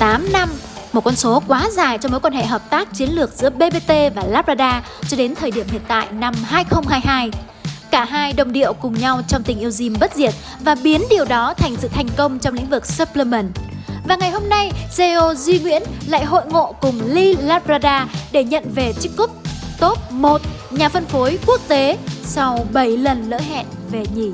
8 năm, một con số quá dài cho mối quan hệ hợp tác chiến lược giữa BBT và Labrador cho đến thời điểm hiện tại năm 2022. Cả hai đồng điệu cùng nhau trong tình yêu gym bất diệt và biến điều đó thành sự thành công trong lĩnh vực supplement. Và ngày hôm nay, CEO Duy Nguyễn lại hội ngộ cùng Lee Labrador để nhận về chiếc cúp top 1 nhà phân phối quốc tế sau 7 lần lỡ hẹn về nhỉ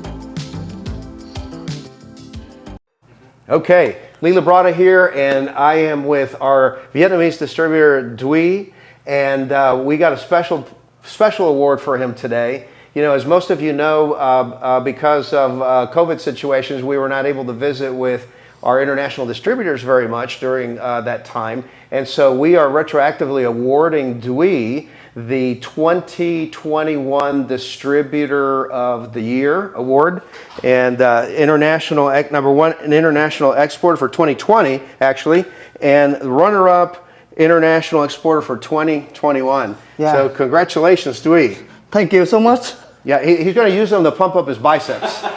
Okay, Lee Labrada here, and I am with our Vietnamese distributor Dui, and uh, we got a special special award for him today. You know, as most of you know, uh, uh, because of uh, COVID situations, we were not able to visit with our international distributors very much during uh, that time, and so we are retroactively awarding Dui the 2021 Distributor of the Year award and uh, international number one an international exporter for 2020 actually and runner-up international exporter for 2021 Yeah. so congratulations Dewey. Thank you so much. yeah he, he's going to use them to pump up his biceps.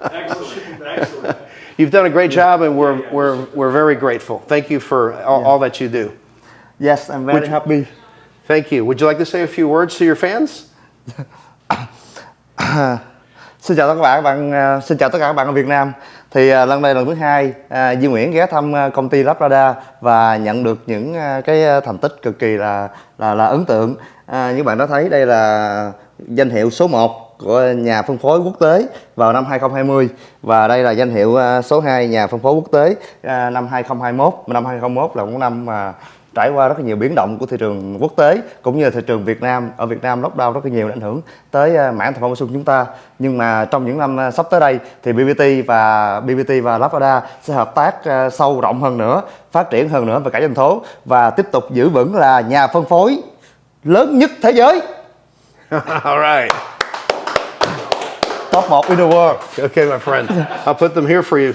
Excellent, excellent. you've done a great job and we're, we're, we're very grateful. Thank you for all, all that you do Yes, I'm very Would- happy. thank you would you like to say a few words to your fans Xin chào tất cả các bạn, à, xin chào tất cả các bạn ở Việt Nam. Thì à, lần này lần thứ hai, à, Duy Nguyễn ghé thăm công ty Labrador và nhận được những cái thành tích cực kỳ là là là ấn tượng. À, như bạn đã thấy đây là danh hiệu số 1 của nhà phân phối quốc tế vào năm 2020 và đây là danh hiệu số 2 nhà phân phối quốc tế năm 2021. Năm 2021 là một năm mà trải qua rất là nhiều biến động của thị trường quốc tế cũng như là thị trường Việt Nam. Ở Việt Nam lockdown rất là nhiều ảnh hưởng tới à, mảng thực phẩm bổ sung chúng ta. Nhưng mà trong những năm à, sắp tới đây thì BBT và BBT và Labrador sẽ hợp tác à, sâu rộng hơn nữa phát triển hơn nữa về cả doanh số và tiếp tục giữ vững là nhà phân phối lớn nhất thế giới. All right. Top 1 in the world. Okay, my friend. I'll put them here for you.